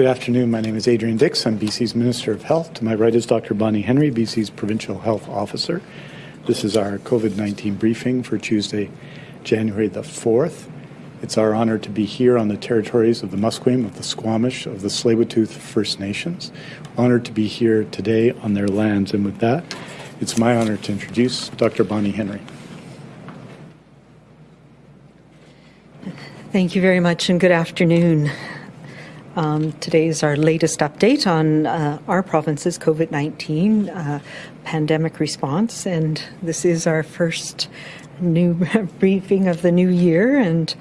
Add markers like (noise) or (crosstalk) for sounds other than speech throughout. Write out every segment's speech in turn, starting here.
good afternoon. My name is Adrian Dix. I'm BC's Minister of Health. To my right is Dr. Bonnie Henry, BC's Provincial Health Officer. This is our COVID-19 briefing for Tuesday, January the 4th. It's our honor to be here on the territories of the Musqueam, of the Squamish, of the Tsleil-Waututh First Nations. Honored to be here today on their lands. And with that, it's my honor to introduce Dr. Bonnie Henry. Thank you very much and good afternoon. Um, today is our latest update on uh, our province's COVID 19 uh, pandemic response, and this is our first new (laughs) briefing of the new year. And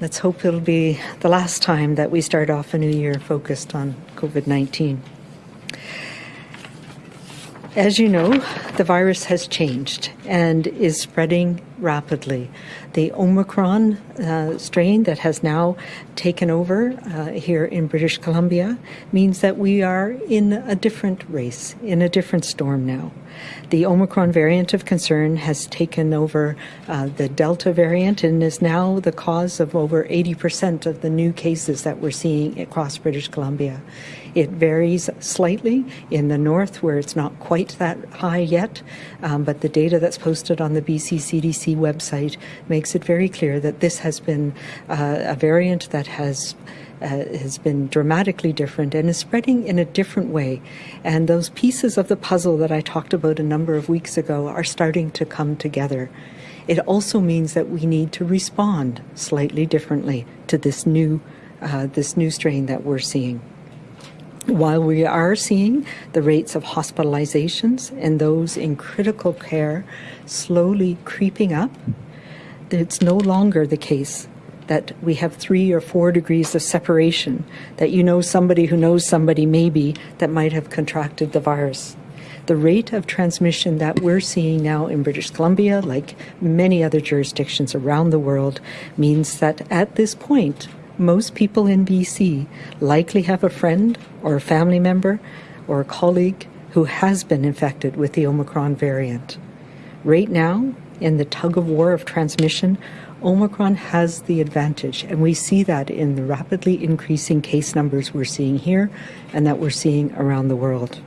let's hope it'll be the last time that we start off a new year focused on COVID 19. As you know, the virus has changed and is spreading rapidly. The Omicron uh, strain that has now taken over uh, here in British Columbia means that we are in a different race, in a different storm now. The Omicron variant of concern has taken over uh, the Delta variant and is now the cause of over 80% of the new cases that we're seeing across British Columbia. It varies slightly in the north where it's not quite that high yet, um, but the data that's posted on the BC CDC website makes it very clear that this has been uh, a variant that has uh, has been dramatically different and is spreading in a different way. And those pieces of the puzzle that I talked about a number of weeks ago are starting to come together. It also means that we need to respond slightly differently to this new uh, this new strain that we're seeing. While we are seeing the rates of hospitalizations and those in critical care slowly creeping up, it's no longer the case that we have three or four degrees of separation, that you know somebody who knows somebody maybe that might have contracted the virus. The rate of transmission that we're seeing now in British Columbia, like many other jurisdictions around the world, means that at this point, most people in BC likely have a friend or a family member or a colleague who has been infected with the Omicron variant. Right now, in the tug of war of transmission, Omicron has the advantage, and we see that in the rapidly increasing case numbers we're seeing here and that we're seeing around the world.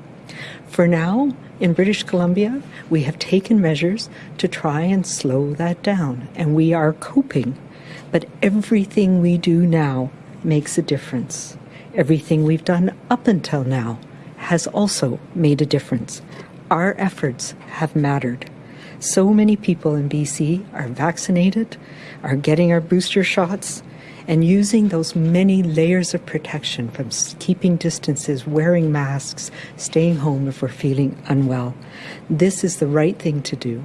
For now, in British Columbia, we have taken measures to try and slow that down, and we are coping but everything we do now makes a difference. Everything we've done up until now has also made a difference. Our efforts have mattered. So many people in BC are vaccinated, are getting our booster shots, and using those many layers of protection from keeping distances, wearing masks, staying home if we're feeling unwell. This is the right thing to do,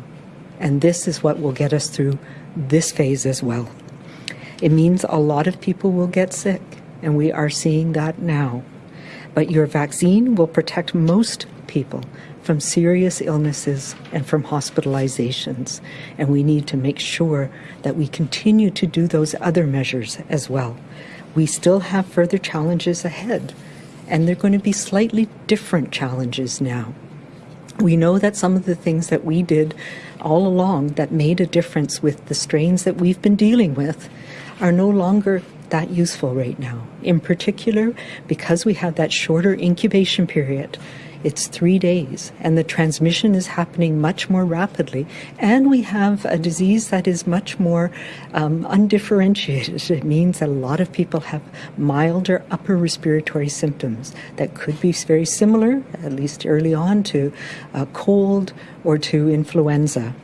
and this is what will get us through this phase as well. It means a lot of people will get sick, and we are seeing that now. But your vaccine will protect most people from serious illnesses and from hospitalizations. And we need to make sure that we continue to do those other measures as well. We still have further challenges ahead, and they're going to be slightly different challenges now. We know that some of the things that we did all along that made a difference with the strains that we've been dealing with are no longer that useful right now. In particular, because we have that shorter incubation period, it's three days, and the transmission is happening much more rapidly. And we have a disease that is much more um, undifferentiated. (laughs) It means that a lot of people have milder upper respiratory symptoms that could be very similar, at least early on, to a cold or to influenza.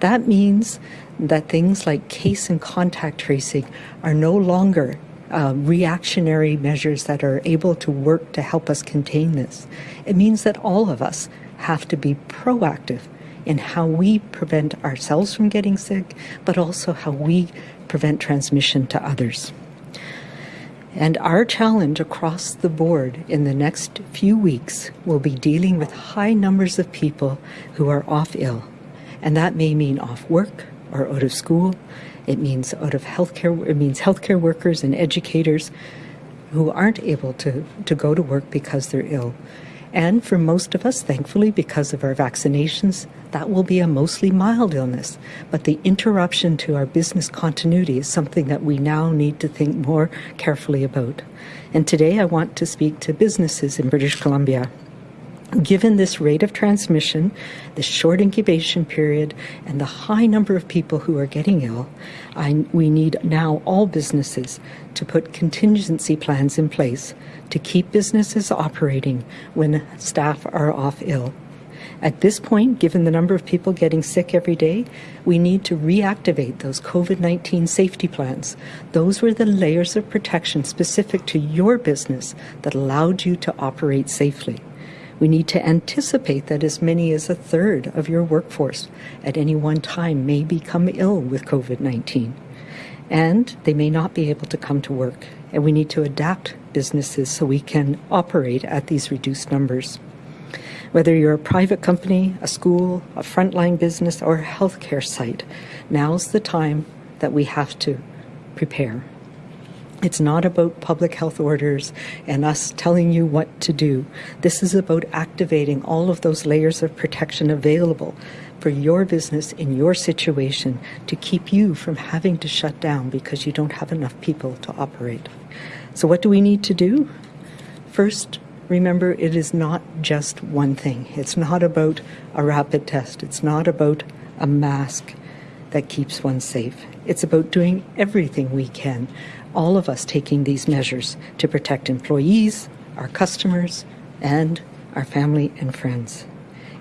That means that things like case and contact tracing are no longer uh, reactionary measures that are able to work to help us contain this. It means that all of us have to be proactive in how we prevent ourselves from getting sick, but also how we prevent transmission to others. And our challenge across the board in the next few weeks will be dealing with high numbers of people who are off ill. And that may mean off work, are out of school. It means out of healthcare. It means healthcare workers and educators who aren't able to, to go to work because they're ill. And for most of us, thankfully, because of our vaccinations, that will be a mostly mild illness. But the interruption to our business continuity is something that we now need to think more carefully about. And today I want to speak to businesses in British Columbia. Given this rate of transmission, the short incubation period, and the high number of people who are getting ill, I, we need now all businesses to put contingency plans in place to keep businesses operating when staff are off ill. At this point, given the number of people getting sick every day, we need to reactivate those COVID 19 safety plans. Those were the layers of protection specific to your business that allowed you to operate safely. We need to anticipate that as many as a third of your workforce at any one time may become ill with COVID 19. And they may not be able to come to work. And we need to adapt businesses so we can operate at these reduced numbers. Whether you're a private company, a school, a frontline business, or a healthcare site, now's the time that we have to prepare. It's not about public health orders and us telling you what to do. This is about activating all of those layers of protection available for your business in your situation to keep you from having to shut down because you don't have enough people to operate. So, what do we need to do? First, remember it is not just one thing. It's not about a rapid test, it's not about a mask that keeps one safe. It's about doing everything we can all of us taking these measures to protect employees, our customers, and our family and friends.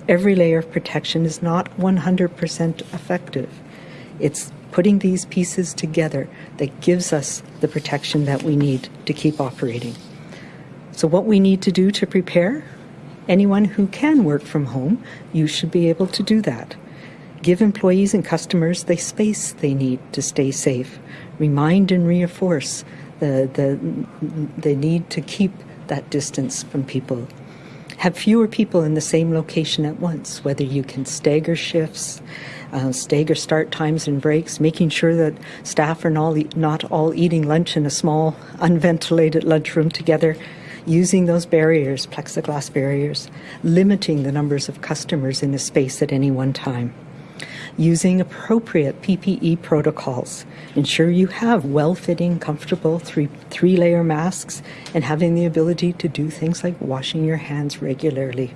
Every layer of protection is not 100% effective. It's putting these pieces together that gives us the protection that we need to keep operating. So, what we need to do to prepare? Anyone who can work from home, you should be able to do that. Give employees and customers the space they need to stay safe. Remind and reinforce the, the, the need to keep that distance from people. Have fewer people in the same location at once, whether you can stagger shifts, uh, stagger start times and breaks, making sure that staff are not, not all eating lunch in a small, unventilated lunchroom together, using those barriers, plexiglass barriers, limiting the numbers of customers in a space at any one time using appropriate PPE protocols. Ensure you have well fitting, comfortable three, three masks and having the ability to do things like washing your hands regularly.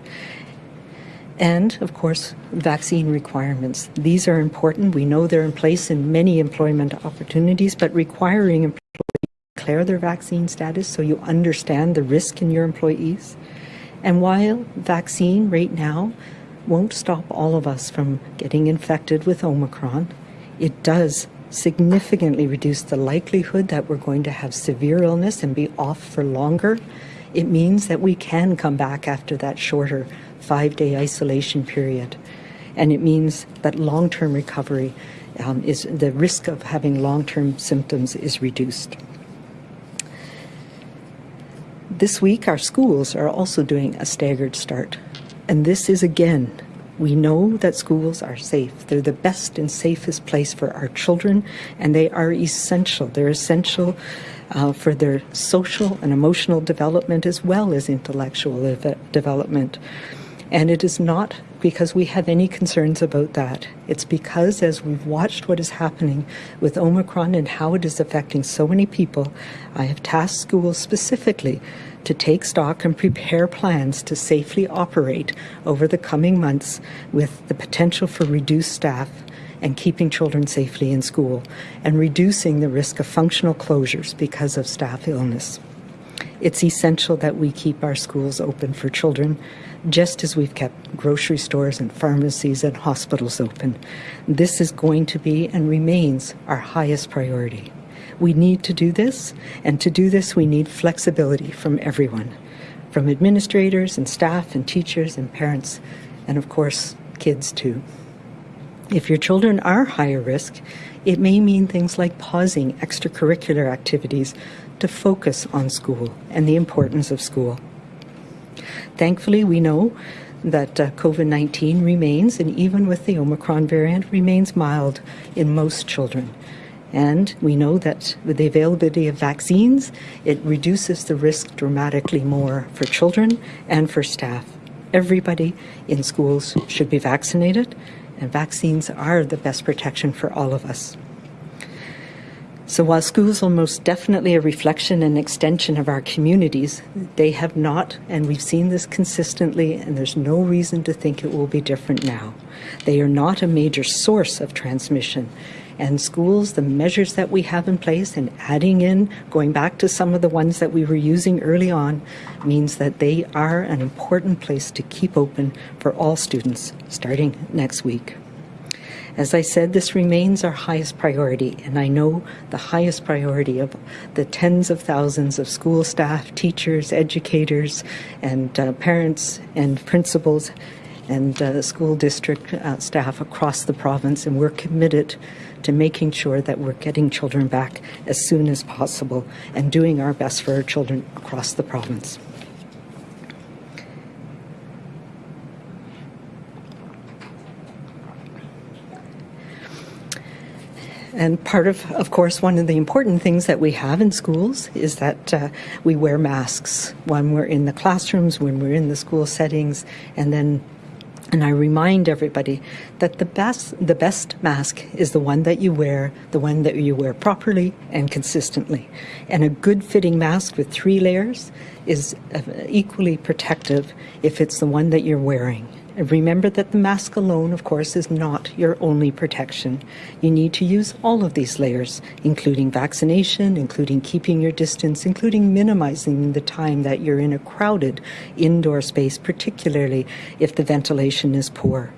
And, of course, vaccine requirements. These are important. We know they're in place in many employment opportunities, but requiring employees to declare their vaccine status so you understand the risk in your employees. And while vaccine right now won't stop all of us from getting infected with Omicron. It does significantly reduce the likelihood that we're going to have severe illness and be off for longer. It means that we can come back after that shorter five day isolation period. And it means that long term recovery um, is the risk of having long term symptoms is reduced. This week, our schools are also doing a staggered start. And this is again, we know that schools are safe. They're the best and safest place for our children, and they are essential. They're essential uh, for their social and emotional development as well as intellectual development. And it is not because we have any concerns about that. It's because as we've watched what is happening with Omicron and how it is affecting so many people, I have tasked schools specifically to take stock and prepare plans to safely operate over the coming months with the potential for reduced staff and keeping children safely in school and reducing the risk of functional closures because of staff illness. It's essential that we keep our schools open for children, just as we've kept grocery stores and pharmacies and hospitals open. This is going to be and remains our highest priority. We need to do this, and to do this, we need flexibility from everyone from administrators and staff and teachers and parents, and of course, kids too. If your children are higher risk, it may mean things like pausing extracurricular activities to focus on school and the importance of school. Thankfully, we know that uh, COVID 19 remains, and even with the Omicron variant, remains mild in most children. And we know that with the availability of vaccines, it reduces the risk dramatically more for children and for staff. Everybody in schools should be vaccinated, and vaccines are the best protection for all of us. So while schools are most definitely a reflection and extension of our communities, they have not, and we've seen this consistently, and there's no reason to think it will be different now. They are not a major source of transmission. And schools, the measures that we have in place and adding in, going back to some of the ones that we were using early on, means that they are an important place to keep open for all students starting next week. As I said, this remains our highest priority, and I know the highest priority of the tens of thousands of school staff, teachers, educators, and uh, parents and principals and uh, school district uh, staff across the province, and we're committed to making sure that we're getting children back as soon as possible and doing our best for our children across the province. And part of, of course, one of the important things that we have in schools is that uh, we wear masks when we're in the classrooms, when we're in the school settings, and then and I remind everybody that the best the best mask is the one that you wear, the one that you wear properly and consistently. And a good fitting mask with three layers is uh, equally protective if it's the one that you're wearing. Remember that the mask alone, of course, is not your only protection. You need to use all of these layers, including vaccination, including keeping your distance, including minimizing the time that you're in a crowded indoor space, particularly if the ventilation is poor.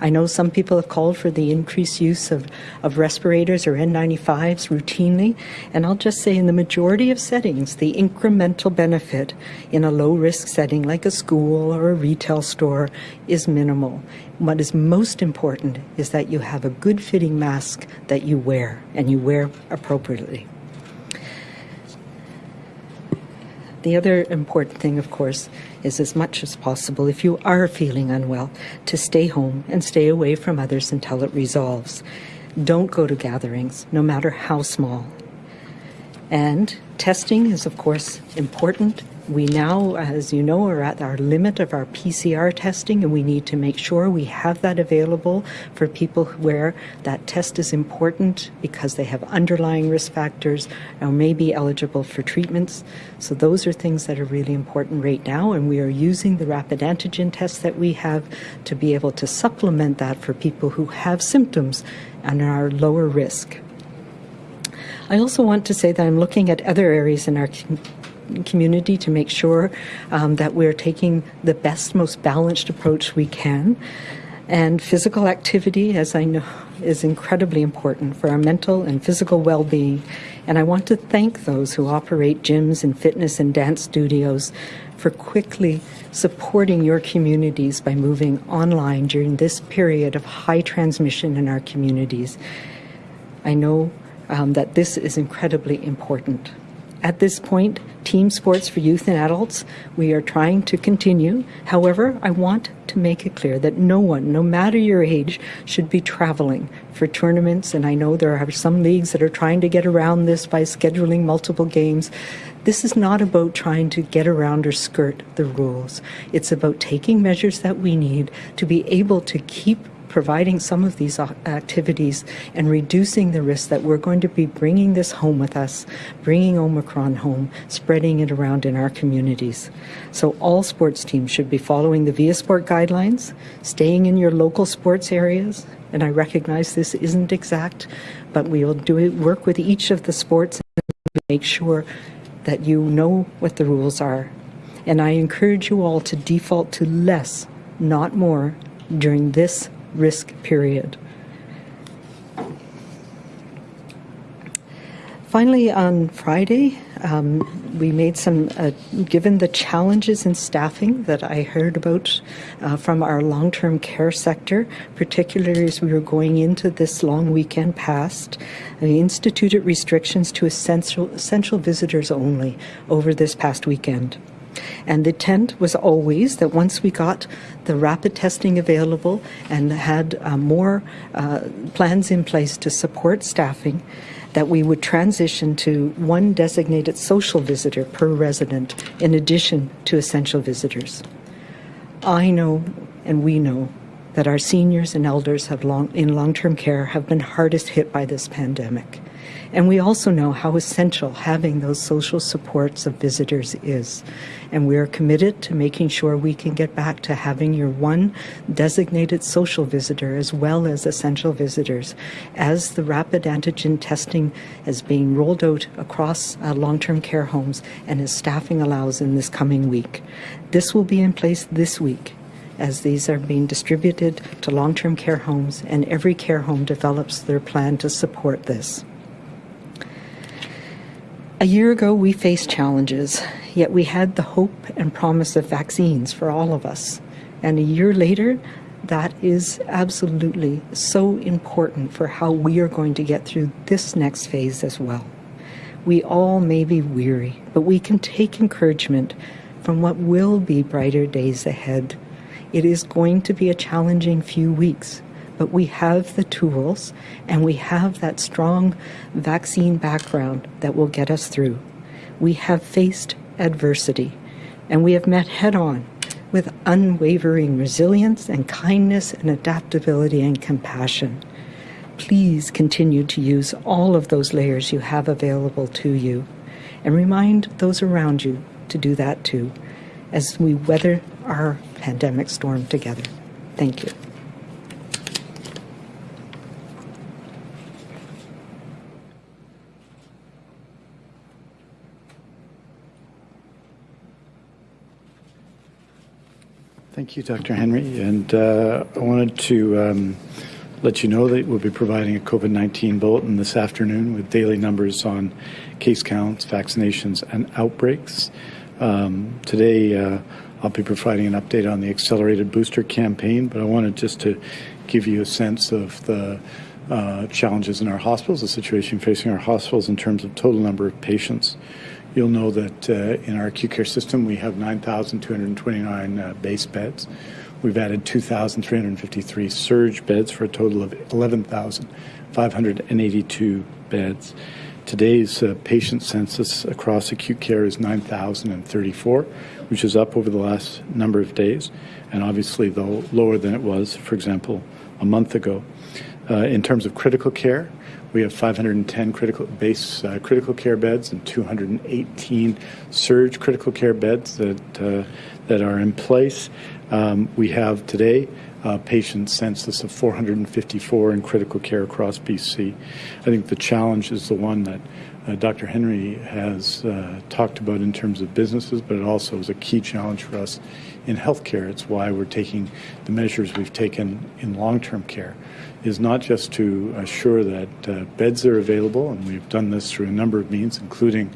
I know some people have called for the increased use of, of respirators or N95s routinely, and I'll just say in the majority of settings, the incremental benefit in a low risk setting like a school or a retail store is minimal. What is most important is that you have a good fitting mask that you wear and you wear appropriately. The other important thing, of course, is as much as possible, if you are feeling unwell, to stay home and stay away from others until it resolves. Don't go to gatherings, no matter how small. And testing is, of course, important we now, as you know, are at our limit of our PCR testing, and we need to make sure we have that available for people where that test is important because they have underlying risk factors or may be eligible for treatments. So, those are things that are really important right now, and we are using the rapid antigen tests that we have to be able to supplement that for people who have symptoms and are lower risk. I also want to say that I'm looking at other areas in our community to make sure um, that we're taking the best, most balanced approach we can. And physical activity, as I know, is incredibly important for our mental and physical well being. And I want to thank those who operate gyms and fitness and dance studios for quickly supporting your communities by moving online during this period of high transmission in our communities. I know um, that this is incredibly important. At this point, team sports for youth and adults, we are trying to continue. However, I want to make it clear that no one, no matter your age, should be traveling for tournaments. And I know there are some leagues that are trying to get around this by scheduling multiple games. This is not about trying to get around or skirt the rules. It's about taking measures that we need to be able to keep providing some of these activities and reducing the risk that we're going to be bringing this home with us, bringing Omicron home, spreading it around in our communities. So all sports teams should be following the VIA Sport guidelines, staying in your local sports areas, and I recognize this isn't exact, but we will do it, work with each of the sports and make sure that you know what the rules are. And I encourage you all to default to less, not more, during this risk period. Finally, on Friday, um, we made some, uh, given the challenges in staffing that I heard about uh, from our long term care sector, particularly as we were going into this long weekend past, we instituted restrictions to essential, essential visitors only over this past weekend. And the intent was always that once we got the rapid testing available and had uh, more uh, plans in place to support staffing, that we would transition to one designated social visitor per resident in addition to essential visitors. I know and we know that our seniors and elders have long, in long-term care have been hardest hit by this pandemic. And we also know how essential having those social supports of visitors is. And we are committed to making sure we can get back to having your one designated social visitor as well as essential visitors as the rapid antigen testing is being rolled out across uh, long term care homes and as staffing allows in this coming week. This will be in place this week as these are being distributed to long term care homes, and every care home develops their plan to support this. A year ago, we faced challenges, yet we had the hope and promise of vaccines for all of us. And a year later, that is absolutely so important for how we are going to get through this next phase as well. We all may be weary, but we can take encouragement from what will be brighter days ahead. It is going to be a challenging few weeks, but we have the tools and we have that strong vaccine background that will get us through. We have faced adversity and we have met head on with unwavering resilience and kindness and adaptability and compassion. Please continue to use all of those layers you have available to you and remind those around you to do that too as we weather our pandemic storm together. Thank you. Thank you, Dr. Henry. And uh, I wanted to um, let you know that we'll be providing a COVID 19 bulletin this afternoon with daily numbers on case counts, vaccinations, and outbreaks. Um, today, uh, I'll be providing an update on the accelerated booster campaign, but I wanted just to give you a sense of the uh, challenges in our hospitals, the situation facing our hospitals in terms of total number of patients. You'll know that uh, in our acute care system, we have 9,229 uh, base beds. We've added 2,353 surge beds for a total of 11,582 beds. Today's uh, patient census across acute care is 9,034, which is up over the last number of days, and obviously, though, lower than it was, for example, a month ago. Uh, in terms of critical care, we have 510 critical base uh, critical care beds and 218 surge critical care beds that uh, that are in place. Um, we have today a patient census of 454 in critical care across BC. I think the challenge is the one that uh, Dr. Henry has uh, talked about in terms of businesses, but it also is a key challenge for us in healthcare. It's why we're taking the measures we've taken in long-term care is not just to assure that uh, beds are available, and we've done this through a number of means, including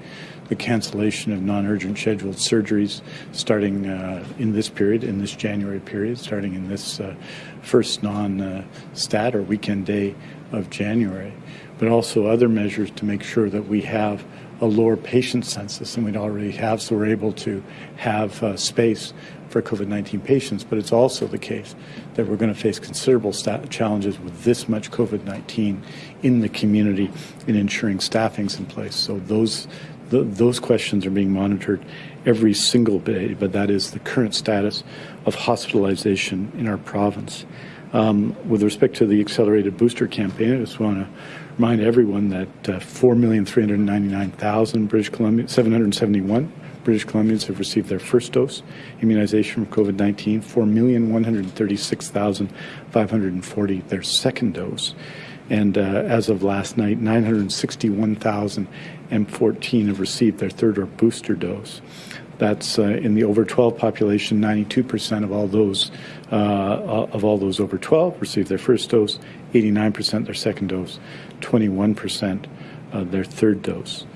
the cancellation of non-urgent scheduled surgeries starting uh, in this period, in this January period, starting in this uh, first non-stat or weekend day of January, but also other measures to make sure that we have a lower patient census than we'd already have, so we're able to have uh, space for COVID 19 patients. But it's also the case that we're going to face considerable challenges with this much COVID 19 in the community in ensuring staffing's in place. So those those questions are being monitored every single day, but that is the current status of hospitalization in our province. Um, with respect to the accelerated booster campaign, I just want to remind everyone that uh, 4,399,000 British Columbia, 771 British Columbians have received their first dose immunization from COVID-19. 4,136,540 their second dose. And uh, as of last night, 961,014 have received their third or booster dose. That's uh, in the over 12 population. 92% of all those uh, of all those over 12 received their first dose, 89% their second dose, 21% their third dose.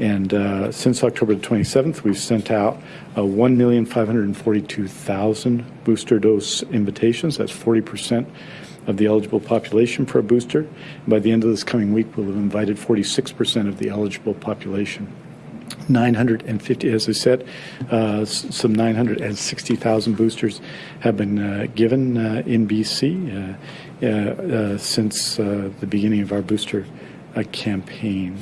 And uh, since October the 27th, we've sent out uh, 1,542,000 booster dose invitations. That's 40 percent of the eligible population for a booster. And by the end of this coming week, we'll have invited 46% of the eligible population. 950, as I said, uh, some 960,000 boosters have been uh, given uh, in BC uh, uh, uh, since the beginning of our booster campaign.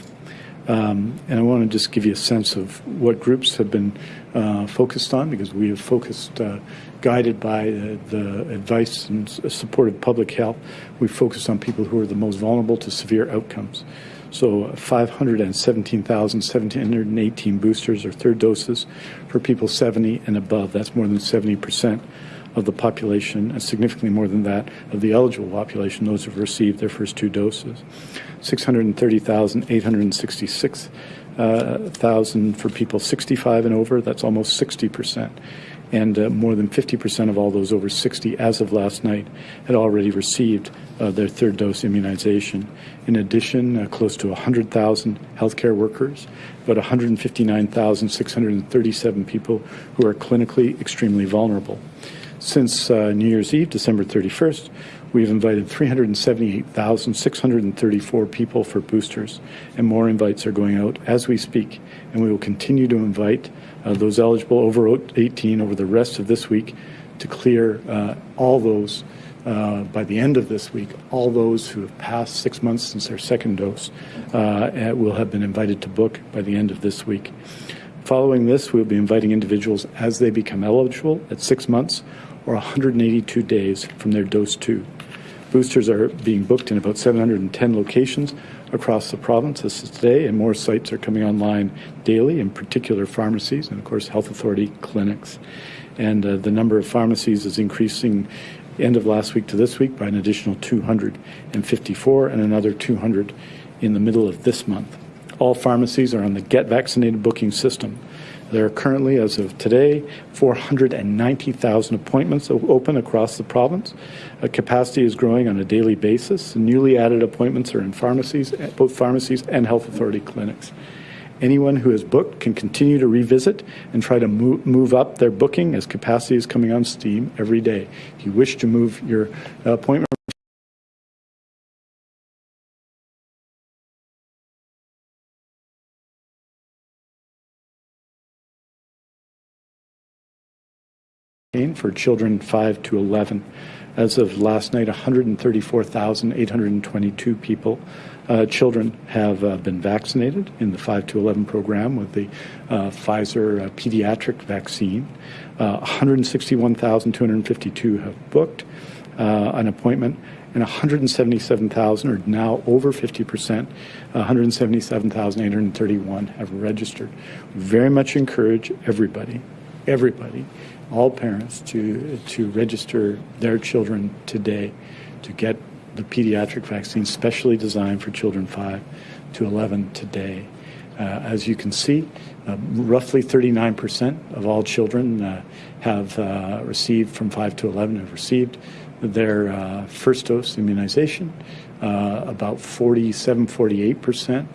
Um, and I want to just give you a sense of what groups have been uh, focused on because we have focused, uh, guided by uh, the advice and s- support of public health, we focused on people who are the most vulnerable to severe outcomes. So uh, 517,718 boosters or third doses for people 70 and above. That's more than 70% of the population, and significantly more than that of the eligible population, those who have received their first two doses. 630,866 uh, for people 65 and over. That's almost 60 percent. And uh, more than 50 percent of all those over 60, as of last night, had already received uh, their third dose immunization. In addition, uh, close to 100,000 healthcare workers, about 159,637 people who are clinically extremely vulnerable. Since uh, New Year's Eve, December 31st, we've invited 378,634 people for boosters, and more invites are going out as we speak. And we will continue to invite uh, those eligible over 18 over the rest of this week to clear uh, all those uh, by the end of this week, all those who have passed six months since their second dose uh, will have been invited to book by the end of this week. Following this, we'll be inviting individuals as they become eligible at six months or 182 days from their dose two. Boosters are being booked in about 710 locations across the province. This is today, and more sites are coming online daily, in particular pharmacies and, of course, health authority clinics. And uh, the number of pharmacies is increasing end of last week to this week by an additional 254 and another 200 in the middle of this month. All pharmacies are on the Get Vaccinated booking system. There are currently, as of today, 490,000 appointments open across the province. Uh, capacity is growing on a daily basis. Newly added appointments are in pharmacies, eh, both pharmacies and health authority clinics. Anyone who has booked can continue to revisit and try to move, move up their booking as capacity is coming on steam every day. If you wish to move your appointment, for children 5 to 11. As of last night, 134,822 people, uh, children, have uh, been vaccinated in the 5 to 11 program with the uh, Pfizer uh, pediatric vaccine. Uh, 161,252 have booked uh, an appointment, and 177,000 are now over 50 percent. 177,831 have registered. Very much encourage everybody, everybody, all parents to to register their children today to get the pediatric vaccine specially designed for children 5 to 11 today. Uh, as you can see, uh, roughly 39% of all children uh, have uh, received from 5 to 11 have received their uh, first dose immunization. Uh, about 47, 48%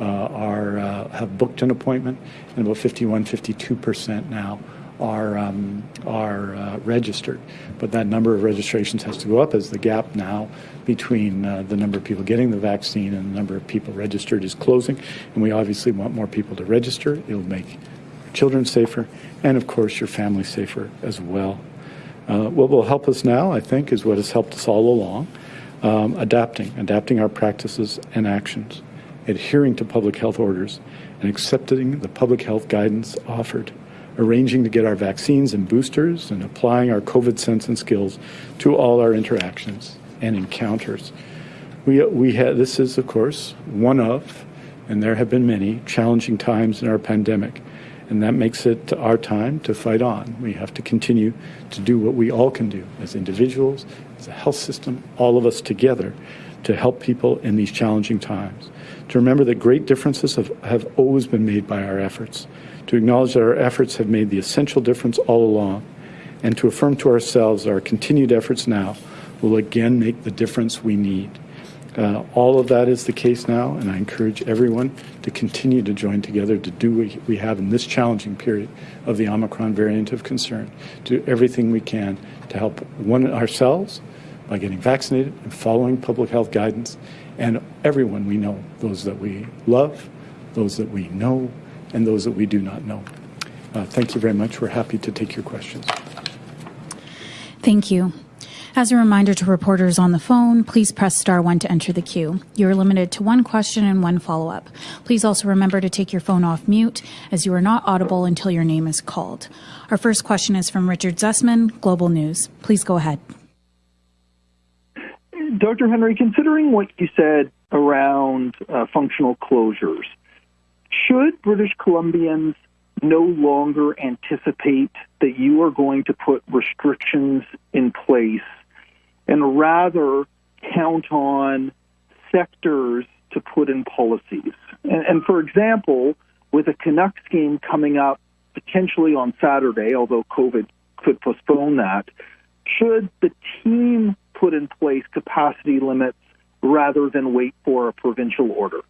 uh, are have booked an appointment, and about 51, 52% now are um, are uh, registered. But that number of registrations has to go up as the gap now between uh, the number of people getting the vaccine and the number of people registered is closing. And we obviously want more people to register. It'll make children safer, and of course your family safer as well. Uh, what will help us now, I think, is what has helped us all along: um, adapting, adapting our practices and actions, adhering to public health orders, and accepting the public health guidance offered arranging to get our vaccines and boosters, and applying our COVID sense and skills to all our interactions and encounters. We, we this is, of course, one of, and there have been many, challenging times in our pandemic. And that makes it our time to fight on. We have to continue to do what we all can do as individuals, as a health system, all of us together to help people in these challenging times. To remember that great differences have, have always been made by our efforts to acknowledge that our efforts have made the essential difference all along, and to affirm to ourselves our continued efforts now will again make the difference we need. Uh, all of that is the case now, and I encourage everyone to continue to join together to do what we have in this challenging period of the Omicron variant of concern. Do everything we can to help one ourselves by getting vaccinated and following public health guidance, and everyone we know, those that we love, those that we know, and those that we do not know. Uh, thank you very much. We're happy to take your questions. Thank you. As a reminder to reporters on the phone, please press star one to enter the queue. You are limited to one question and one follow up. Please also remember to take your phone off mute as you are not audible until your name is called. Our first question is from Richard Zussman, Global News. Please go ahead. Dr. Henry, considering what you said around uh, functional closures, should British Columbians no longer anticipate that you are going to put restrictions in place and rather count on sectors to put in policies. And, and, for example, with a Canucks game coming up potentially on Saturday, although COVID could postpone that, should the team put in place capacity limits rather than wait for a provincial order?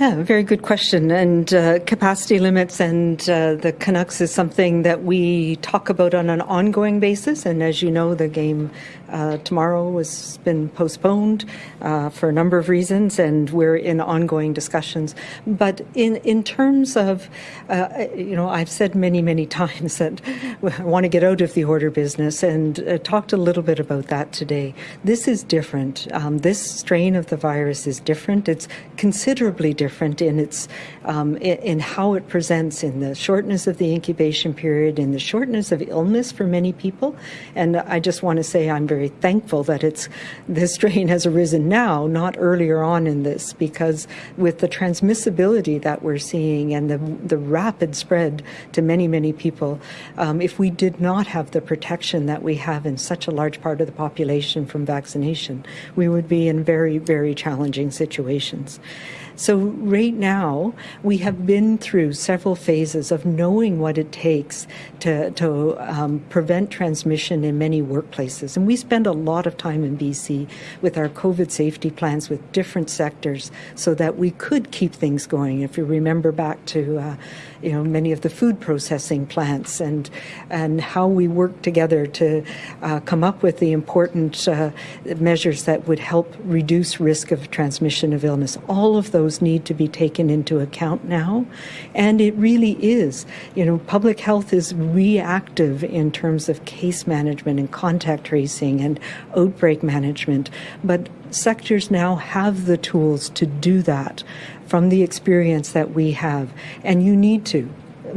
Yeah, very good question. And uh, capacity limits and uh, the Canucks is something that we talk about on an ongoing basis. And as you know, the game uh, tomorrow has been postponed uh, for a number of reasons, and we're in ongoing discussions. But in in terms of, uh, you know, I've said many many (laughs) times that I want to get out of the order business, and uh, talked a little bit about that today. This is different. Um, this strain of the virus is different. It's considerably different in its um, in, in how it presents, in the shortness of the incubation period, in the shortness of illness for many people. And I just want to say I'm very very thankful that it's (laughs) this strain has arisen now, not earlier on in this, because with the transmissibility that we're seeing and the the rapid spread to many many people, um, if we did not have the protection that we have in such a large part of the population from vaccination, we would be in very very challenging situations. So, right now, we have been through several phases of knowing what it takes to, to um, prevent transmission in many workplaces. And we spend a lot of time in BC with our COVID safety plans with different sectors so that we could keep things going. If you remember back to uh, you know many of the food processing plants and and how we worked together to uh, come up with the important uh, measures that would help reduce risk of transmission of illness. All of those those need to be taken into account now. And it really is. You know, public health is reactive in terms of case management and contact tracing and outbreak management. But sectors now have the tools to do that from the experience that we have. And you need to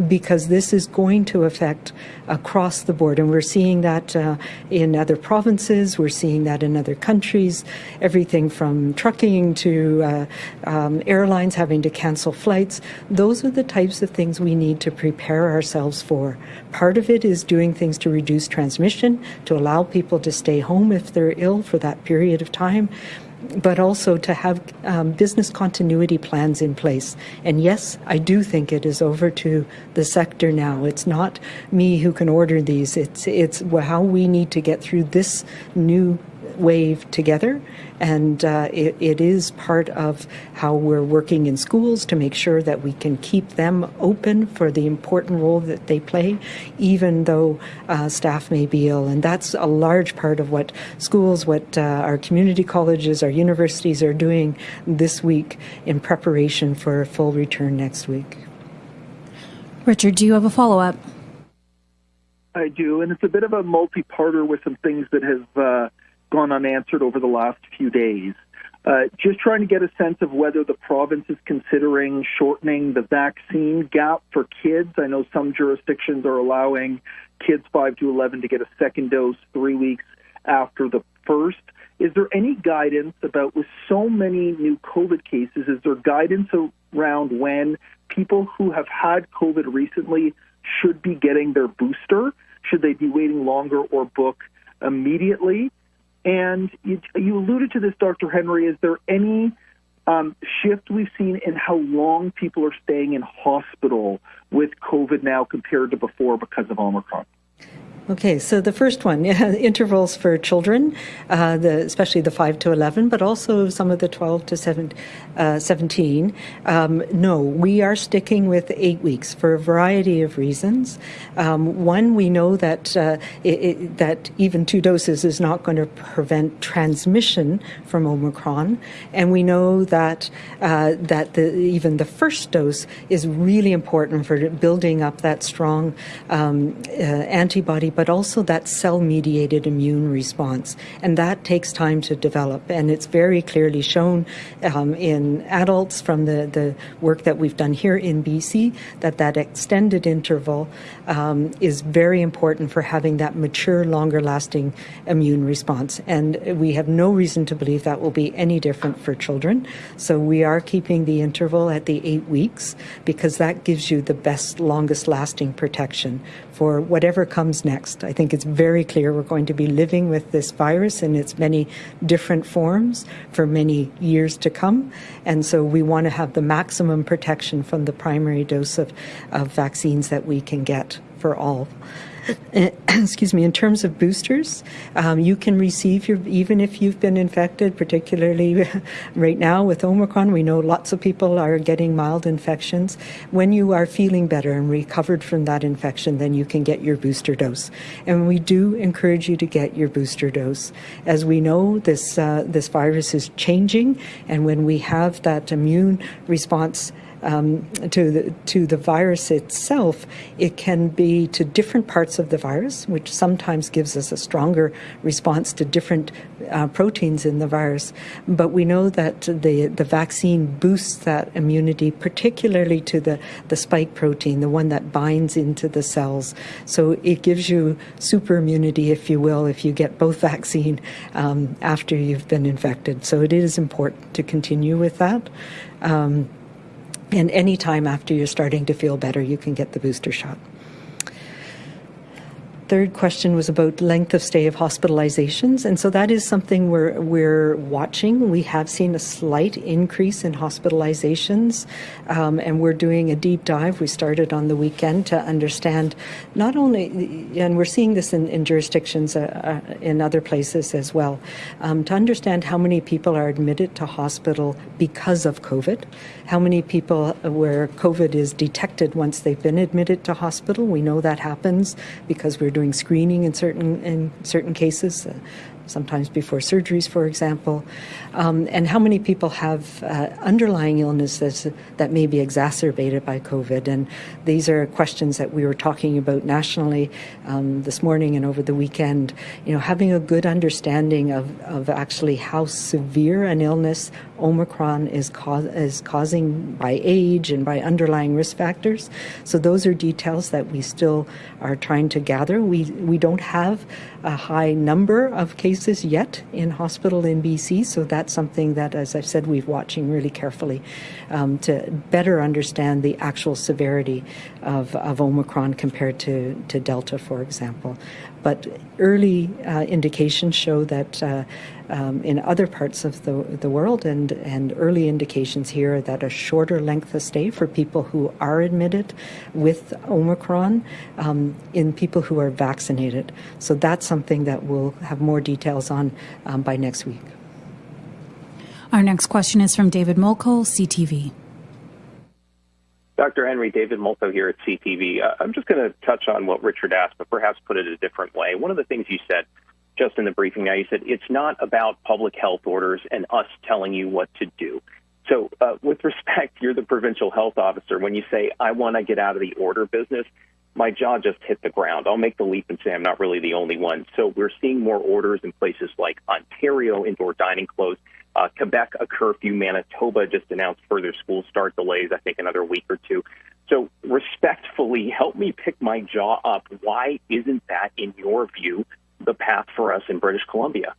because this is going to affect across the board. And we're seeing that uh, in other provinces, we're seeing that in other countries, everything from trucking to uh, um, airlines having to cancel flights. Those are the types of things we need to prepare ourselves for. Part of it is doing things to reduce transmission, to allow people to stay home if they're ill for that period of time but also to have um, business continuity plans in place. And yes, I do think it is over to the sector now. It's not me who can order these. It's it's how we need to get through this new wave together. And uh, it, it is part of how we're working in schools to make sure that we can keep them open for the important role that they play, even though uh, staff may be ill. And that's a large part of what schools, what uh, our community colleges, our universities are doing this week in preparation for a full return next week. Richard, do you have a follow up? I do, and it's a bit of a multi-parter with some things that have uh, gone unanswered over the last few days. Uh, just trying to get a sense of whether the province is considering shortening the vaccine gap for kids. I know some jurisdictions are allowing kids 5 to 11 to get a second dose three weeks after the first. Is there any guidance about, with so many new COVID cases, is there guidance around when people who have had COVID recently should be getting their booster? Should they be waiting longer or book immediately? And you, you alluded to this, Dr. Henry. Is there any um, shift we've seen in how long people are staying in hospital with COVID now compared to before because of Omicron? Okay, so the first one, (laughs) intervals for children, uh, the, especially the 5 to 11, but also some of the 12 to 7, uh, 17. Um, no, we are sticking with eight weeks for a variety of reasons. Um, one, we know that uh, it, it, that even two doses is not going to prevent transmission from Omicron, and we know that uh, that the, even the first dose is really important for building up that strong um, uh, antibody but also that cell mediated immune response. And that takes time to develop. And it's very clearly shown um, in adults from the, the work that we've done here in BC that that extended interval um, is very important for having that mature, longer lasting immune response. And we have no reason to believe that will be any different for children. So we are keeping the interval at the eight weeks because that gives you the best, longest lasting protection for whatever comes next. I think it's very clear we're going to be living with this virus in its many different forms for many years to come. And so we want to have the maximum protection from the primary dose of, of vaccines that we can get for all. (coughs) excuse me, in terms of boosters, um, you can receive your, even if you've been infected, particularly (laughs) right now with Omicron, we know lots of people are getting mild infections. When you are feeling better and recovered from that infection, then you can get your booster dose. And we do encourage you to get your booster dose. As we know, this, uh, this virus is changing, and when we have that immune response um, to the to the virus itself, it can be to different parts of the virus, which sometimes gives us a stronger response to different uh, proteins in the virus. But we know that the the vaccine boosts that immunity, particularly to the the spike protein, the one that binds into the cells. So it gives you super immunity, if you will, if you get both (laughs) vaccine um, after you've been infected. So it is important to continue with that. Um, and any time after you're starting to feel better, you can get the booster shot. Third question was about length of stay of hospitalizations, and so that is something we're we're watching. We have seen a slight increase in hospitalizations, um, and we're doing a deep dive. We started on the weekend to understand not only, and we're seeing this in, in jurisdictions uh, uh, in other places as well, um, to understand how many people are admitted to hospital because of COVID, how many people where COVID is detected once they've been admitted to hospital. We know that happens because we're doing screening in certain in certain cases. Uh, sometimes before surgeries, for example, um, and how many people have uh, underlying illnesses that may be exacerbated by COVID. And these are questions that we were talking about nationally um, this morning and over the weekend. You know, having a good understanding of, of actually how severe an illness Omicron is, is causing by age and by underlying risk factors. So those are details that we still are trying to gather. We we don't have a high number of cases yet in hospital in BC, so that's something that, as I've said, we're watching really carefully um, to better understand the actual severity of, of Omicron compared to, to Delta, for example. But early uh, indications show that uh, um, in other parts of the, the world and, and early indications here that a shorter length of stay for people who are admitted with Omicron um, in people who are vaccinated. So that's something that we'll have more details on um, by next week. Our next question is from David Molko, CTV. Dr. Henry, David Molko here at CTV. Uh, I'm just going to touch on what Richard asked, but perhaps put it a different way. One of the things you said just in the briefing now, you said it's not about public health orders and us telling you what to do. So, uh, with (laughs) respect, you're the provincial health officer. When you say, I want to get out of the order business, my jaw just hit the ground. I'll make the leap and say I'm not really the only one. So, we're seeing more orders in places like Ontario, indoor dining closed, uh, Quebec, a curfew. Manitoba just announced further school start delays, I think another week or two. So, respectfully, help me pick my jaw up. Why isn't that, in your view, the path for us in British Columbia.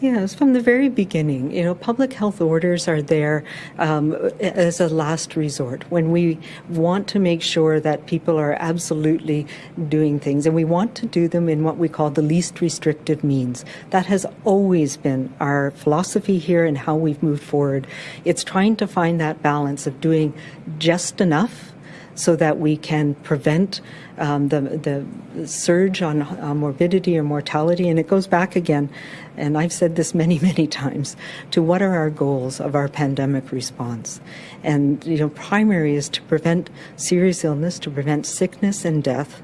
Yes, from the very beginning, you know, public health orders are there um, as a last resort when we want to make sure that people are absolutely doing things, and we want to do them in what we call the least restrictive means. That has always been our philosophy here and how we've moved forward. It's trying to find that balance of doing just enough so that we can prevent um, the, the surge on uh, morbidity or mortality. And it goes back again, and I've said this (laughs) many, many times, to what are our goals of our pandemic response. And, you know, primary is to prevent serious illness, to prevent sickness and death.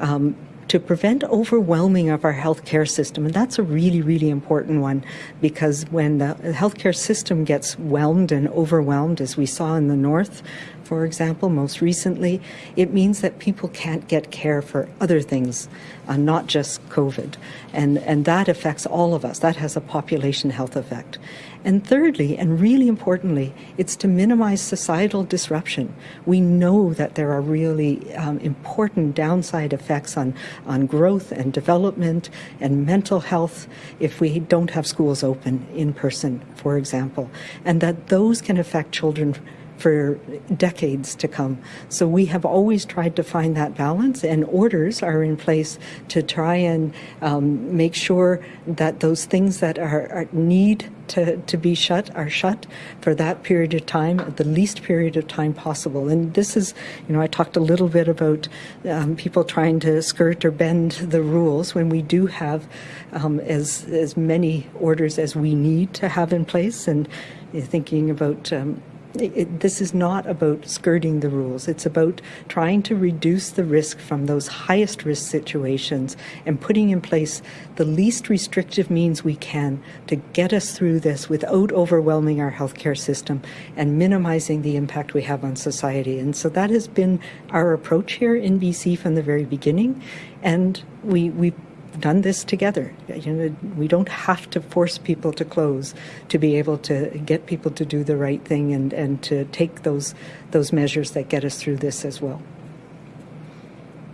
Um, to prevent overwhelming of our healthcare system. And that's a really, really important one because when the healthcare system gets whelmed and overwhelmed, as we saw in the north, for example, most recently, it means that people can't get care for other things, uh, not just COVID. And, and that affects all of us. That has a population health effect. And thirdly, and really importantly, it's to minimize societal disruption. We know that there are really um, important downside effects on, on growth and development and mental health if we don't have schools open in person, for example, and that those can affect children for decades to come. So we have always tried to find that balance, and orders are in place to try and um, make sure that those things that are, are, need to, to be shut are shut for that period of time, the least period of time possible. And this is, you know, I talked a little bit about um, people trying to skirt or bend the rules when we do have um, as as many orders as we need to have in place, and thinking about um, it, this is not about skirting the rules. It's about trying to reduce the risk from those highest risk situations and putting in place the least restrictive means we can to get us through this without overwhelming our healthcare system and minimizing the impact we have on society. And so that has been our approach here in BC from the very beginning. And we, we done this together. You know, we don't have to force people to close to be able to get people to do the right thing and, and to take those those measures that get us through this as well.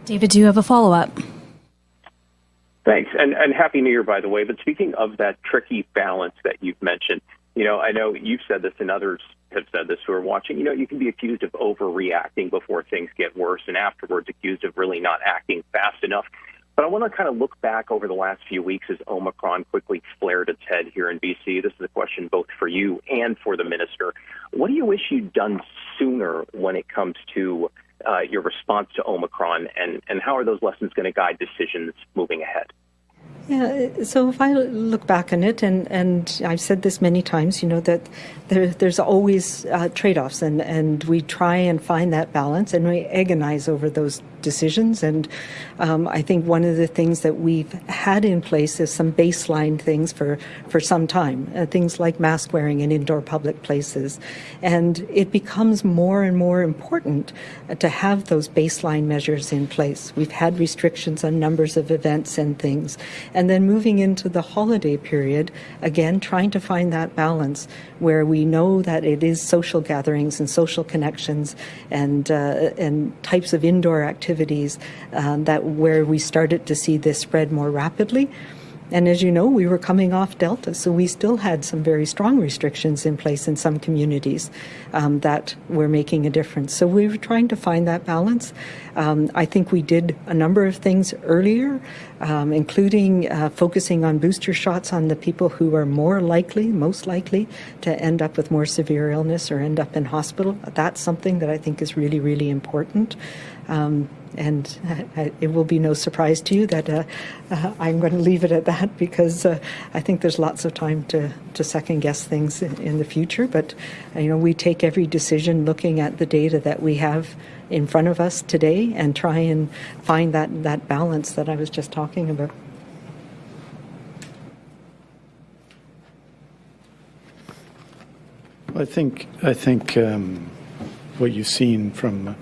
David, do you have a follow up? Thanks, and and happy New Year, by the way. But speaking of that tricky balance that you've mentioned, you know, I know you've said this, and others have said this who are watching. You know, you can be accused of overreacting before things get worse, and afterwards accused of really not acting fast enough. But I want to kind of look back over the last few weeks as Omicron quickly flared its head here in BC. This is a question both for you and for the minister. What do you wish you'd done sooner when it comes to uh, your response to Omicron, and, and how are those lessons going to guide decisions moving ahead? Yeah, so if I look back on it, and, and I've said this many times, you know, that there, there's always uh, trade offs, and, and we try and find that balance, and we agonize over those decisions. And um, I think one of the things that we've had in place is some baseline things for, for some time, uh, things like mask wearing in indoor public places. And it becomes more and more important to have those baseline measures in place. We've had restrictions on numbers of events and things. And then moving into the holiday period, again, trying to find that balance where we know that it is social gatherings and social connections and, uh, and types of indoor activities um, that where we started to see this spread more rapidly. And as you know, we were coming off Delta, so we still had some very strong restrictions in place in some communities um, that were making a difference. So we were trying to find that balance. Um, I think we did a number of things earlier, um, including uh, focusing on booster shots on the people who are more likely, most likely, to end up with more severe illness or end up in hospital. That's something that I think is really, really important. Um, and uh, it will be no surprise to you that uh, uh, I'm going to leave it at that because uh, I think there's lots of time to, to second guess things in, in the future. But you know, we take every decision looking at the data that we have in front of us today and try and find that, that balance that I was just talking about. I think I think um, what you've seen from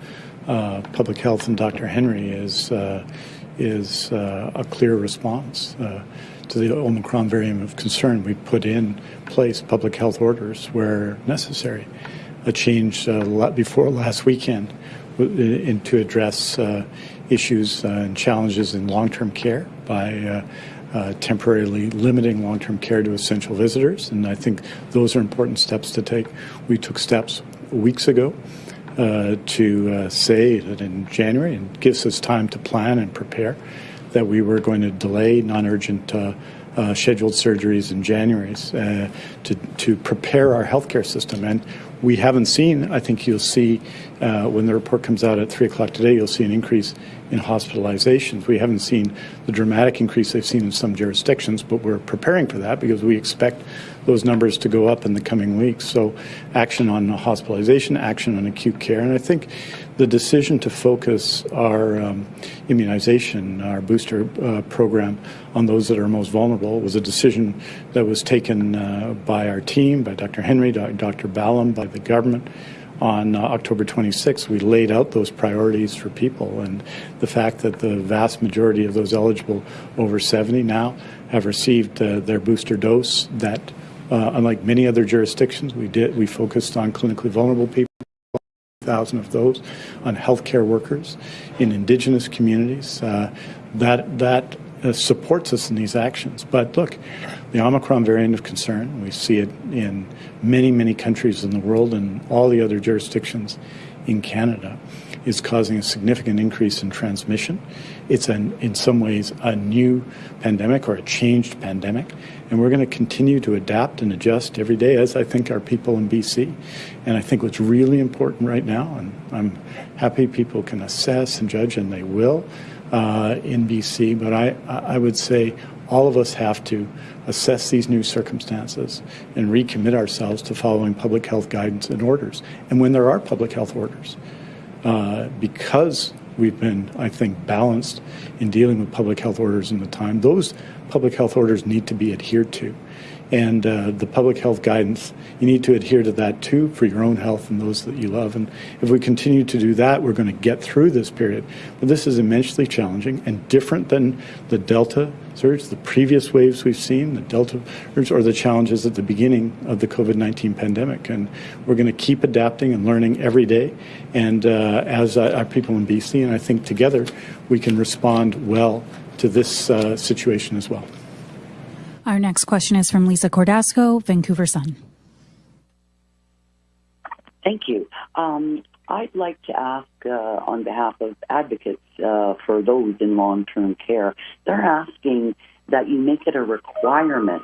uh, public health and Dr. Henry is uh, is uh, a clear response uh, to the Omicron variant of concern. We put in place public health orders where necessary. A change uh, before last weekend in, to address issues and challenges in long-term care by temporarily limiting long-term care to essential visitors, and I think those are important steps to take. We took steps weeks ago uh, to uh, say that in January, and gives us time to plan and prepare, that we were going to delay non-urgent uh, uh scheduled surgeries in January uh, to, to prepare our healthcare system. And we haven't seen, I think you'll see when the report comes out at 3 o'clock today, you'll see an increase in hospitalizations. We haven't seen the dramatic increase they've seen in some jurisdictions, but we're preparing for that because we expect those numbers to go up in the coming weeks. So, action on hospitalization, action on acute care. And I think the decision to focus our um, immunization, our booster uh, program, on those that are most vulnerable was a decision that was taken uh, by our team, by Dr. Henry, Dr. Ballem, by the government on uh, October 26th, we laid out those priorities for people, and the fact that the vast majority of those eligible over 70 now have received uh, their booster dose. That, uh, unlike many other jurisdictions, we did we focused on clinically vulnerable people. Thousand of those on healthcare workers in Indigenous communities. Uh, that that uh, supports us in these actions. But look, the Omicron variant of concern, we see it in many, many countries in the world and all the other jurisdictions in Canada, is causing a significant increase in transmission. It's an, in some ways a new pandemic or a changed pandemic, and we're going to continue to adapt and adjust every day, as I think our people in BC. And I think what's really important right now, and I'm happy people can assess and judge, and they will, uh, in BC, but I, I would say all of us have to assess these new circumstances and recommit ourselves to following public health guidance and orders. And when there are public health orders, uh, because we've been, I think, balanced in dealing with public health orders in the time, those public health orders need to be adhered to and uh, the public health guidance. You need to adhere to that too for your own health and those that you love. And if we continue to do that, we're going to get through this period. But this is immensely challenging and different than the Delta surge, the previous waves we've seen, the Delta surge, or the challenges at the beginning of the COVID 19 pandemic. And we're going to keep adapting and learning every day. And uh, as uh, our people in BC, and I think together we can respond well to this uh, situation as well. Our next question is from Lisa Cordasco, Vancouver Sun. Thank you. Um, I'd like to ask uh, on behalf of advocates uh, for those in long term care, they're asking that you make it a requirement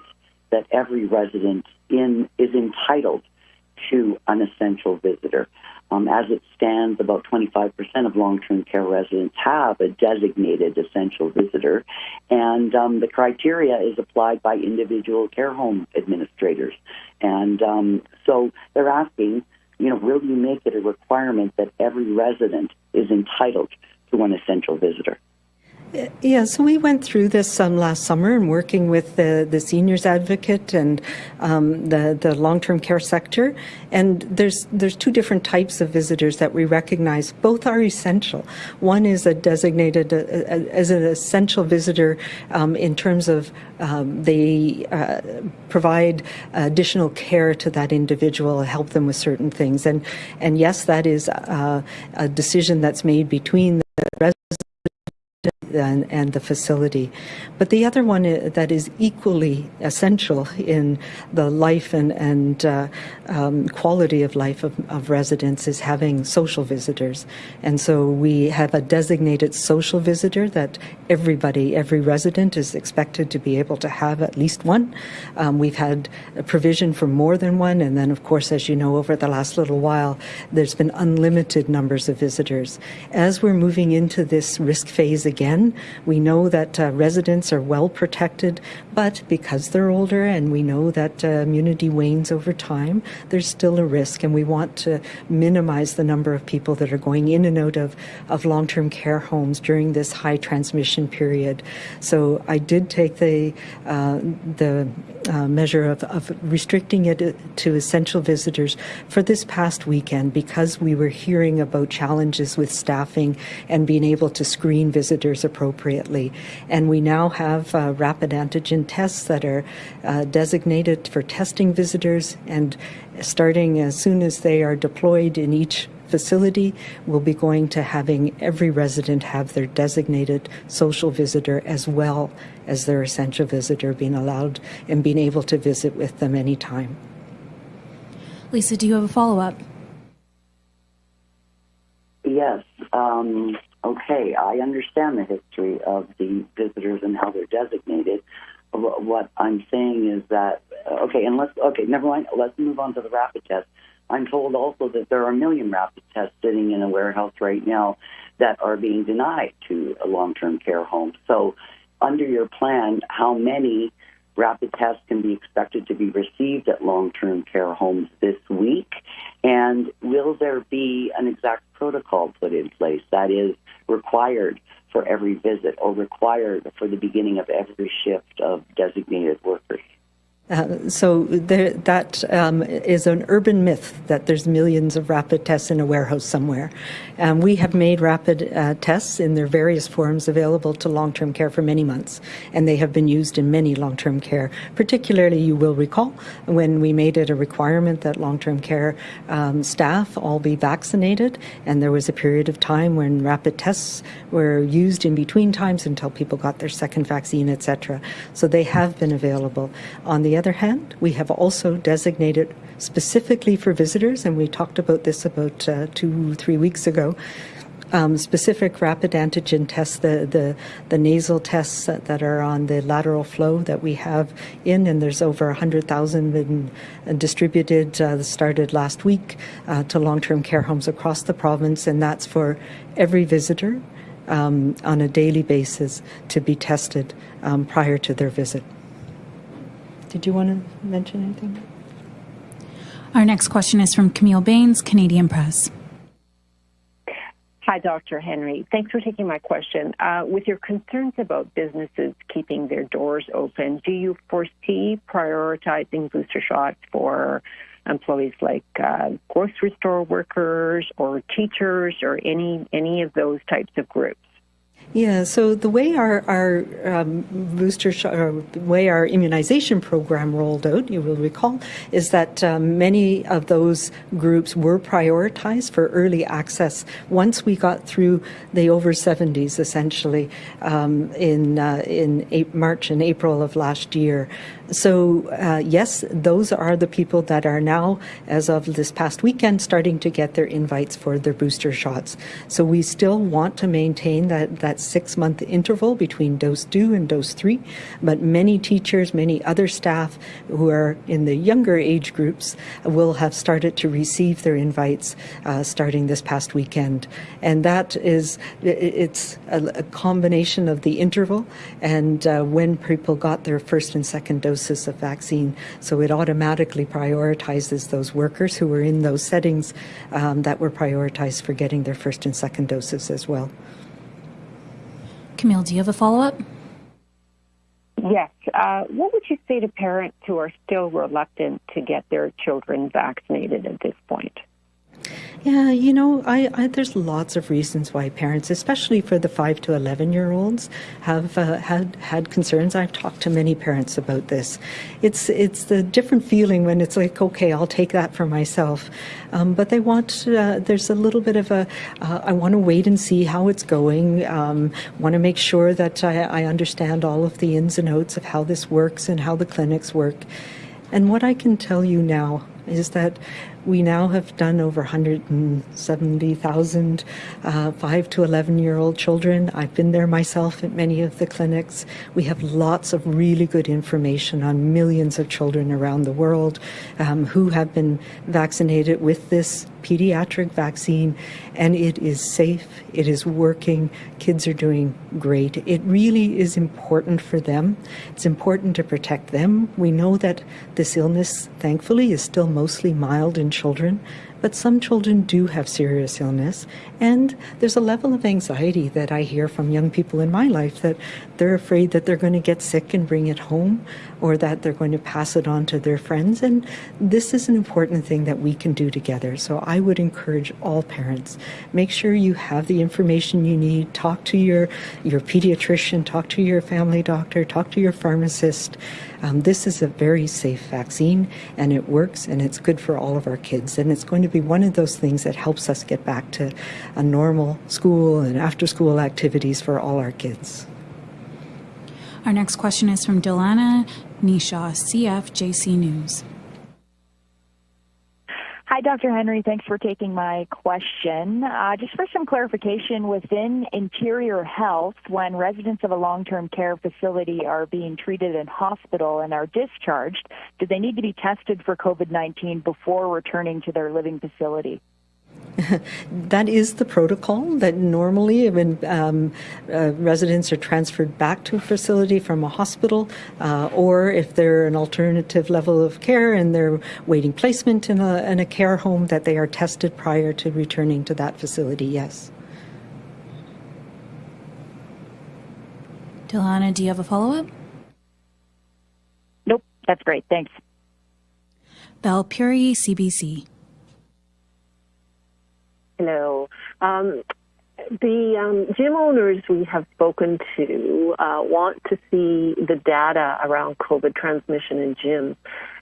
that every resident in is entitled to an essential visitor. Um, as it stands, about 25% of long term care residents have a designated essential visitor, and um, the criteria is applied by individual care home administrators. And um, so they're asking, you know, will you make it a requirement that every resident is entitled to an essential visitor? Yeah, so we went through this um, last summer and working with the, the seniors advocate and um, the, the long-term care sector. And there's, there's two different types of visitors that we recognize. Both are essential. One is a designated uh, uh as an essential visitor um, in terms of um, they uh, provide additional care to that individual, help them with certain things. And, and yes, that is uh, a decision that's made between the and, and the facility. But the other one uh, that is equally essential in the life and, and uh, um, quality of life of, of, residents is having social visitors. And so we have a designated social visitor that everybody, every resident is expected to be able to have at least one. Um, we've had a provision for more than one. And then, of course, as you know, over the last little while, there's been unlimited numbers of visitors. As we're moving into this risk phase again, we know that uh, residents are well protected, but because they're older and we know that uh, immunity wanes over time, there's still a risk, and we want to minimize the number of people that are going in and out of, of long term care homes during this high transmission period. So I did take the, uh, the uh, measure of, of restricting it uh, to essential visitors for this past weekend because we were hearing about challenges with staffing and being able to screen visitors appropriately. And we now have uh, rapid antigen tests that are uh, designated for testing visitors, and starting as soon as they are deployed in each facility, we'll be going to having every resident have their designated social visitor as well as their essential visitor being allowed and being able to visit with them anytime. Lisa, do you have a follow up? Yes. Um, okay, I understand the history of the visitors and how they're designated. What I'm saying is that uh, okay, and let's okay, never mind. Let's move on to the rapid test. I'm told also that there are a million rapid tests sitting in a warehouse right now that are being denied to a long-term care home. So, under your plan, how many rapid tests can be expected to be received at long-term care homes this week? And will there be an exact protocol put in place that is required for every visit or required for the beginning of every shift of designated workers? Uh, so there, that um, is an urban myth that there's millions of rapid tests in a warehouse somewhere. Um, we have made rapid uh, tests in their various forms available to long-term care for many months, and they have been used in many long-term care. Particularly, you will recall when we made it a requirement that long-term care um, staff all be vaccinated, and there was a period of time when rapid tests were used in between times until people got their second vaccine, etc. So they have been available. On the other hand, we have also designated specifically for visitors, and we talked about this about uh, two, three weeks ago. Um, specific rapid antigen tests, the, the, the nasal tests that, that, are on the lateral flow that we have in, and there's over 100,000 been uh, distributed, uh, started last week uh, to long term care homes across the province, and that's for every visitor um, on a daily basis to be tested um, prior to their visit. Did you want to mention anything? Our next question is from Camille Bains, Canadian Press. Hi, Dr. Henry. Thanks for taking my question. Uh, with your concerns about businesses keeping their doors open, do you foresee prioritizing booster shots for employees like uh, grocery store workers or teachers or any any of those types of groups? Yeah, so the way our, our um, booster shot, the way our immunization program rolled out, you will recall, is that um, many of those groups were prioritized for early access once we got through the over 70s, essentially, um, in, uh, in March and April of last year. So, uh, yes, those are the people that are now, as of this past weekend, starting to get their invites for their booster shots. So, we still want to maintain that, that six month interval between dose two and dose three, but many teachers, many other staff who are in the younger age groups will have started to receive their invites uh, starting this past weekend. And that is, it's a, a combination of the interval and uh, when people got their first and second doses of vaccine. So it automatically prioritizes those workers who were in those settings um, that were prioritized for getting their first and second doses as well. Camille, do you have a follow up? Yes. Uh, what would you say to parents who are still reluctant to get their children vaccinated at this point? Yeah, you know, I, I, there's lots of reasons why parents, especially for the five to eleven year olds, have uh, had had concerns. I've talked to many parents about this. It's it's the different feeling when it's like, okay, I'll take that for myself, um, but they want. Uh, there's a little bit of a. Uh, I want to wait and see how it's going. Um, want to make sure that I, I understand all of the ins and outs of how this works and how the clinics work. And what I can tell you now is that we now have done over 170,000 uh, 5 to 11 year old children. I've been there myself at many of the clinics. We have lots of really good information on millions of children around the world um, who have been vaccinated with this pediatric vaccine, and it is safe, it is working, kids are doing great. It really is important for them. It's important to protect them. We know that this illness, thankfully, is still mostly mild in children, but some children do have serious illness, and there's a level of anxiety that I hear from young people in my life that they're afraid that they're going to get sick and bring it home, or that they're going to pass it on to their friends. And this is an important thing that we can do together. So I would encourage all parents make sure you have the information you need. Talk to your your pediatrician, talk to your family doctor, talk to your pharmacist. Um, this is a very safe vaccine, and it works, and it's good for all of our kids, and it's going to be one of those things that helps us get back to a normal school and after school activities for all our kids. Our next question is from Delana Nisha, CFJC News. Hi, Dr. Henry. Thanks for taking my question. Uh, just for some clarification, within Interior Health, when residents of a long term care facility are being treated in hospital and are discharged, do they need to be tested for COVID 19 before returning to their living facility? (laughs) that is the protocol that normally when um, uh, residents are transferred back to a facility from a hospital, uh, or if they're an alternative level of care and they're waiting placement in a, in a care home, that they are tested prior to returning to that facility, yes. Delana, do you have a follow up? Nope, that's great. Thanks. Belle Puri, CBC. Hello. Um, the um, gym owners we have spoken to uh, want to see the data around COVID transmission in gyms.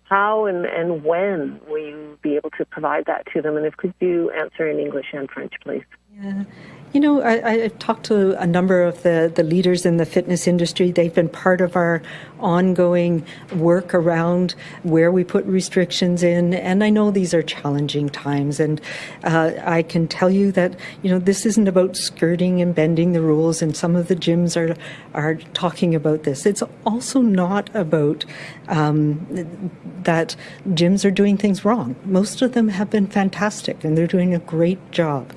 How and, and when will you be able to provide that to them? And if could you answer in English and French, please? Yeah. You know, I, have talked to a number of the, the leaders in the fitness industry. They've been part of our ongoing work around where we put restrictions in. And I know these are challenging times. And uh, I can tell you that, you know, this isn't about skirting and bending the rules. And some of the gyms are, are talking about this. It's also not about um, that gyms are doing things wrong. Most of them have been fantastic and they're doing a great job.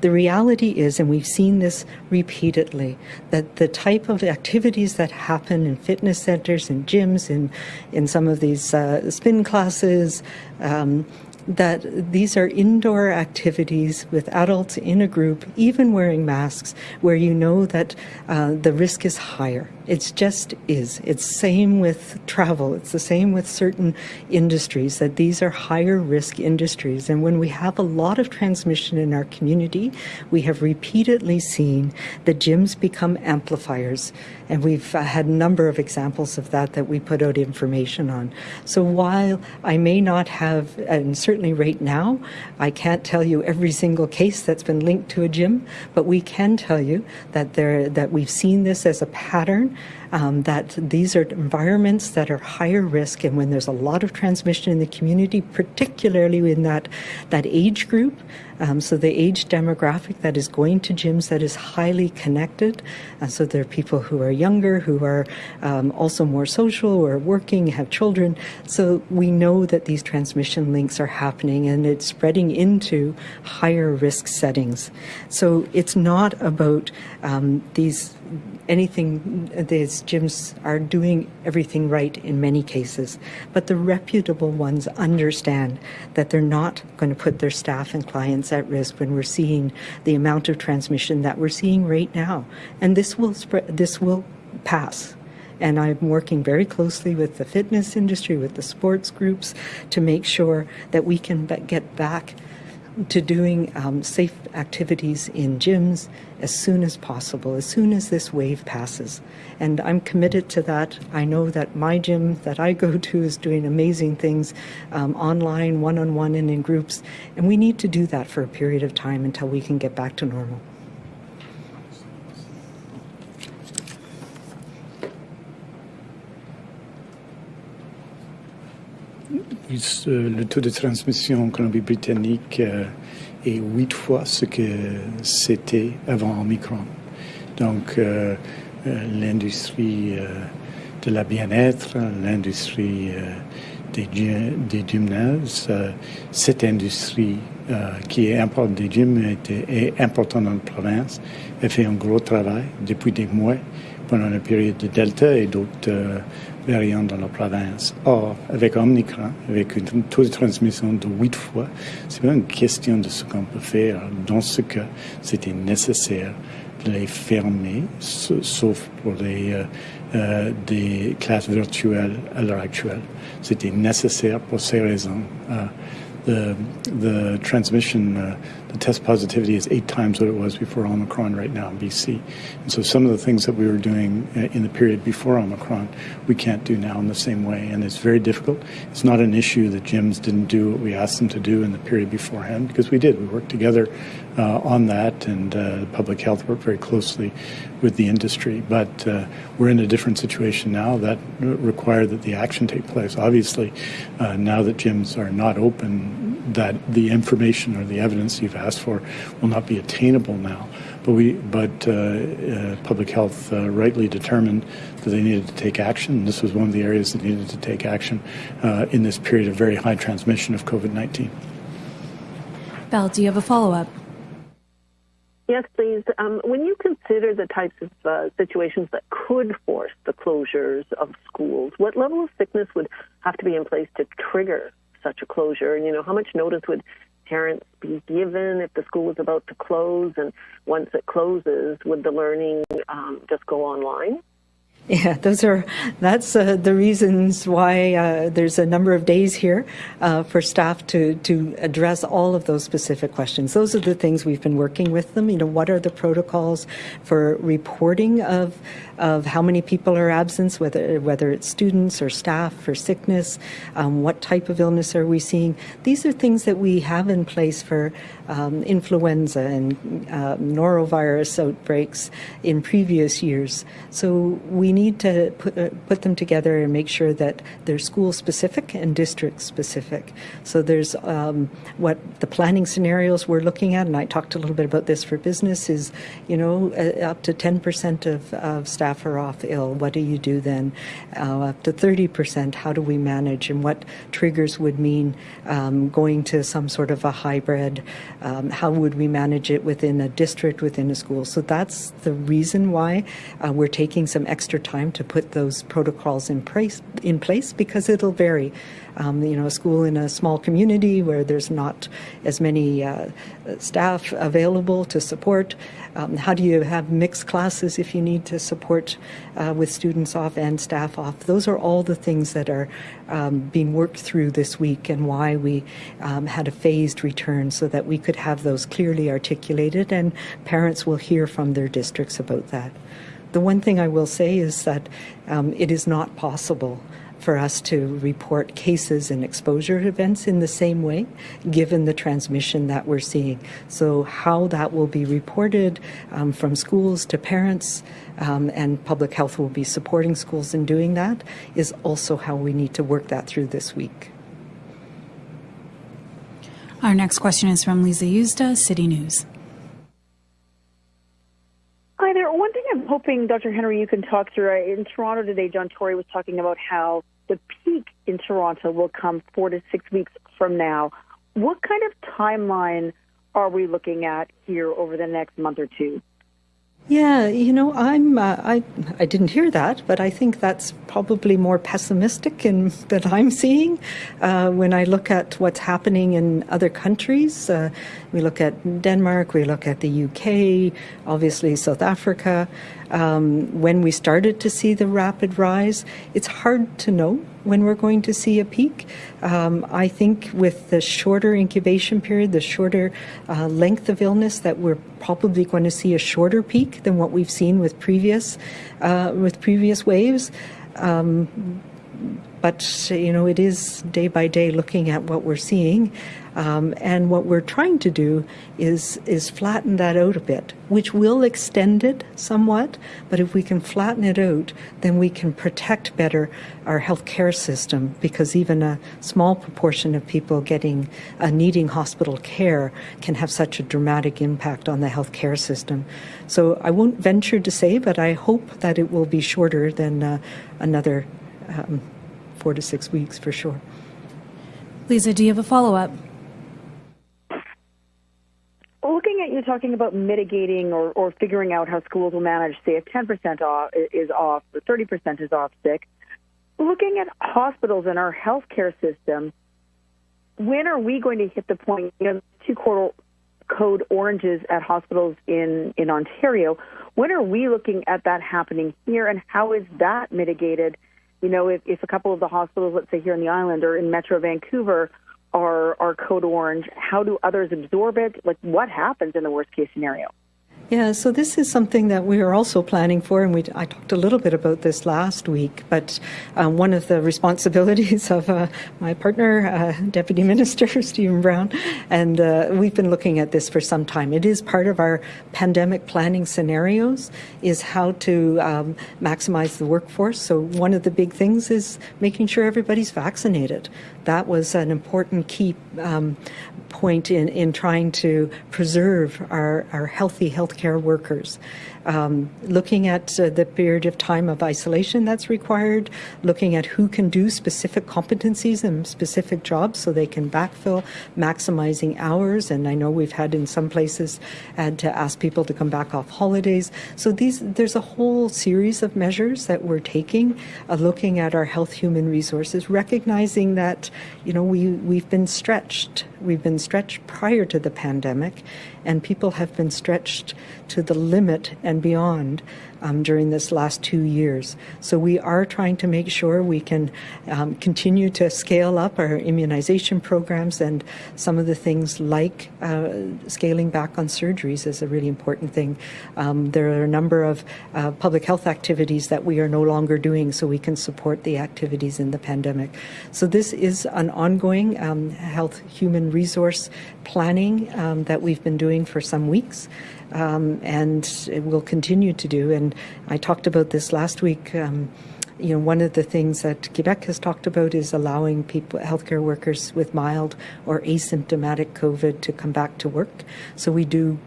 The reality is, and we've seen this repeatedly, that the type of activities that happen in fitness centers and gyms, in, in some of these uh, spin classes, um, that these are indoor activities with adults in a group, even wearing masks, where you know that uh, the risk is higher. It just is. It's same with travel. It's the same with certain industries that these are higher risk industries. And when we have a lot of transmission in our community, we have repeatedly seen the gyms become amplifiers. And we've uh, had a number of examples of that that we put out information on. So while I may not have, and certainly right now, I can't tell you every single case that's been linked to a gym, but we can tell you that there that we've seen this as a pattern um, that these are environments that are higher risk, and when there's a lot of transmission in the community, particularly in that that age group, um, so the age demographic that is going to gyms that is highly connected. Uh, so there are people who are younger, who are um, also more social, or are working, have children. So we know that these transmission links are happening, and it's spreading into higher risk settings. So it's not about um, these anything, these gyms are doing everything right in many cases, but the reputable ones understand that they're not going to put their staff and clients at risk when we're seeing the amount of transmission that we're seeing right now. And this will spread, this will pass. And I'm working very closely with the fitness industry, with the sports groups, to make sure that we can get back to doing um, safe activities in gyms as soon as possible, as soon as this wave passes. And I'm committed to that. I know that my gym that I go to is doing amazing things um, online, one on one, and in groups. And we need to do that for a period of time until we can get back to normal. Le taux de transmission en Colombie-Britannique euh, est huit fois ce que c'était avant Omicron. Donc, euh, euh, l'industrie de la bien-être, l'industrie des, gymnases, cette industrie qui est importante des est, importante dans la province. Elle fait un gros travail depuis des mois pendant la période de Delta et d'autres variant dans la province. Or, avec Omicron, avec un taux de transmission de 8 fois, c'est pas une question de ce qu'on peut faire. Dans ce cas, c'était nécessaire de les fermer, sauf pour les euh, euh, des classes virtuelles à l'heure actuelle. C'était nécessaire pour ces raisons. Uh, the transmission the test positivity is eight times what it was before Omicron right now in BC. And so some of the things that we were doing uh, in the period before Omicron, we can't do now in the same way. And it's very difficult. It's not an issue that gyms didn't do what we asked them to do in the period beforehand, because we did. We worked together uh, on that, and uh, public health worked very closely with the industry. But uh, we're in a different situation now that required that the action take place. Obviously, uh, now that gyms are not open, that the information or the evidence you've asked for will not be attainable now. But we, but uh, uh, public health rightly determined that they needed to take action. This was one of the areas that needed to take action in this period of very high transmission of COVID-19. Val, do you have a follow-up? Yes, please. Um, when you consider the types of uh, situations that could force the closures of schools, what level of sickness would have to be in place to trigger such a closure? And, you know, how much notice would parents be given if the school was about to close? And once it closes, would the learning um, just go online? (laughs) Yeah, those are that's uh, the reasons why uh, there's a number of days here uh, for staff to to address all of those specific questions. Those are the things we've been working with them. You know, what are the protocols for reporting of of how many people are absent, whether whether it's students or staff for sickness, um, what type of illness are we seeing? These are things that we have in place for um, influenza and uh, norovirus outbreaks in previous years. So we need to put, uh, put them together and make sure that they're school specific and district specific. So there's um, what the planning scenarios we're looking at, and I talked a little bit about this for business, is you know uh, up to 10% of, of staff are off ill. What do you do then? Uh, up to 30%, how do we manage, and what triggers would mean um, going to some sort of a hybrid um, how would we manage it within a district, within a school? So that's the reason why uh, we're taking some extra time to put those protocols in place, in place because it'll vary. Um, you know, a school in a small community where there's not as many uh, staff available to support. Um, how do you have mixed classes if you need to support uh, with students off and staff off? Those are all the things that are um, being worked through this week and why we um, had a phased return so that we could have those clearly articulated and parents will hear from their districts about that. The one thing I will say is that um, it is not possible for us to report cases and exposure events in the same way, given the transmission that we're seeing. So, how that will be reported um, from schools to parents, um, and public health will be supporting schools in doing that, is also how we need to work that through this week. Our next question is from Lisa Yuzda, City News. Hi there. One thing I'm hoping, Dr. Henry, you can talk through. In Toronto today, John Tory was talking about how the peak in Toronto will come four to six weeks from now. What kind of timeline are we looking at here over the next month or two? Yeah, you know, I'm uh, I I didn't hear that, but I think that's probably more pessimistic in (laughs) that I'm seeing uh, when I look at what's happening in other countries. Uh, we look at Denmark, we look at the UK, obviously South Africa. Um, when we started to see the rapid rise, it's hard to know when we're going to see a peak. Um, I think with the shorter incubation period, the shorter uh, length of illness, that we're probably going to see a shorter peak than what we've seen with previous uh, with previous waves. Um, but you know, it is day by day looking at what we're seeing. Um, and what we're trying to do is is flatten that out a bit, which will extend it somewhat. But if we can flatten it out, then we can protect better our healthcare system because even a small proportion of people getting uh, needing hospital care can have such a dramatic impact on the healthcare system. So I won't venture to say, but I hope that it will be shorter than uh, another um, four to six weeks for sure. Lisa, do you have a follow up? looking at you talking about mitigating or, or figuring out how schools will manage, say, if 10% off is off or 30% is off sick, looking at hospitals and our healthcare system, when are we going to hit the point, you know, two quarter code oranges at hospitals in, in Ontario, when are we looking at that happening here and how is that mitigated? You know, if, if a couple of the hospitals, let's say here in the island or in Metro Vancouver, are are code orange? How do others absorb it? Like what happens in the worst case scenario? Yeah, so this is something that we are also planning for, and we, I talked a little bit about this last week. But um, one of the responsibilities (laughs) of uh, my partner, uh, Deputy Minister (laughs) Stephen Brown, and uh, we've been looking at this for some time. It is part of our pandemic planning scenarios, is how to um, maximize the workforce. So one of the big things is making sure everybody's vaccinated. That was an important key um, point in, in trying to preserve our, our healthy healthcare workers. Um, looking at uh, the period of time of isolation that's required, looking at who can do specific competencies and specific jobs so they can backfill, maximizing hours. And I know we've had in some places had to ask people to come back off holidays. So these there's a whole series of measures that we're taking, uh, looking at our health human resources, recognizing that you know we we've been stretched. We've been stretched prior to the pandemic, and people have been stretched to the limit and beyond um, during this last two years. So we are trying to make sure we can um, continue to scale up our immunization programs and some of the things like uh, scaling back on surgeries is a really important thing. Um, there are a number of uh, public health activities that we are no longer doing so we can support the activities in the pandemic. So this is an ongoing um, health human resource planning um, that we've been doing for some weeks um, and it will continue to do. And I talked about this last week. Um, you know, one of the things that Quebec has talked about is allowing people, healthcare workers with mild or asymptomatic COVID to come back to work. So we do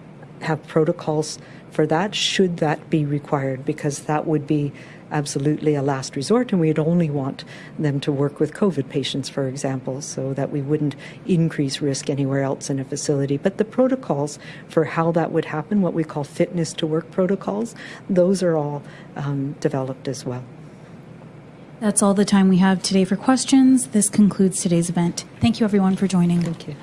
have protocols for that, should that be required, because that would be absolutely a last resort, and we'd only want them to work with COVID patients, for example, so that we wouldn't increase risk anywhere else in a facility. But the protocols for how that would happen, what we call fitness to work protocols, those are all um, developed as well. That's all the time we have today for questions. This concludes today's event. Thank you, everyone, for joining. Thank you.